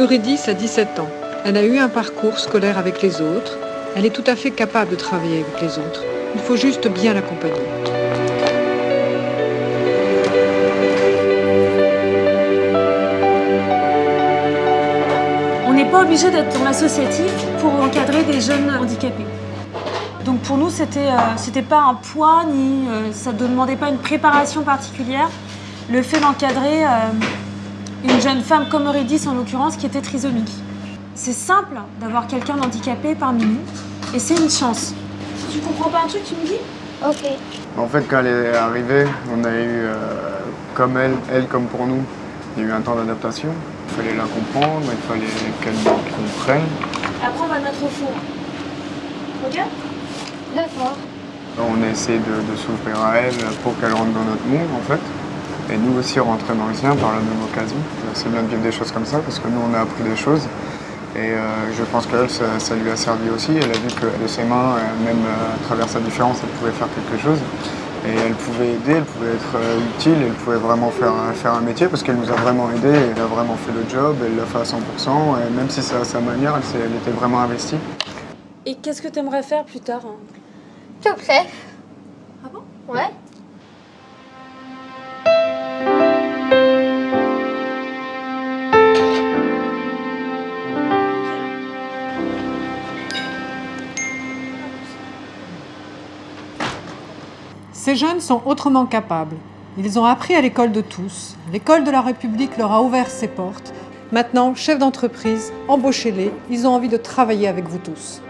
Eurydice a 17 ans. Elle a eu un parcours scolaire avec les autres. Elle est tout à fait capable de travailler avec les autres. Il faut juste bien l'accompagner. On n'est pas obligé d'être dans l'associatif pour encadrer des jeunes handicapés. Donc pour nous, c'était euh, c'était pas un poids, ni euh, ça ne demandait pas une préparation particulière. Le fait d'encadrer euh, une jeune femme comme Eurydice en l'occurrence qui était trisomique. C'est simple d'avoir quelqu'un d'handicapé parmi nous et c'est une chance. Tu comprends pas un truc, tu me dis? Ok. En fait, quand elle est arrivée, on a eu, euh, comme elle, elle comme pour nous, il y a eu un temps d'adaptation. Il fallait la comprendre, il fallait qu'elle nous comprenne. Après, on va le mettre au four. Ok? D'accord. On a essayé de, de s'ouvrir à elle pour qu'elle rentre dans notre monde, en fait. Et nous aussi rentrer dans le sien par la même occasion. C'est bien de vivre des choses comme ça, parce que nous, on a appris des choses. Et euh, je pense qu'elle, ça, ça lui a servi aussi. Elle a vu que de ses mains, euh, même euh, à travers sa différence, elle pouvait faire quelque chose. Et elle pouvait aider, elle pouvait être utile, elle pouvait vraiment faire, faire un métier parce qu'elle nous a vraiment aidés, elle a vraiment fait le job, elle l'a fait à 100%, et même si c'est à sa manière, elle, s'est- elle était vraiment investie. Et qu'est-ce que tu aimerais faire plus tard hein? Top chef. Ah bon? Ouais. Ces jeunes sont autrement capables. Ils ont appris à l'école de tous. L'école de la République leur a ouvert ses portes. Maintenant, chefs d'entreprise, embauchez-les. Ils ont envie de travailler avec vous tous.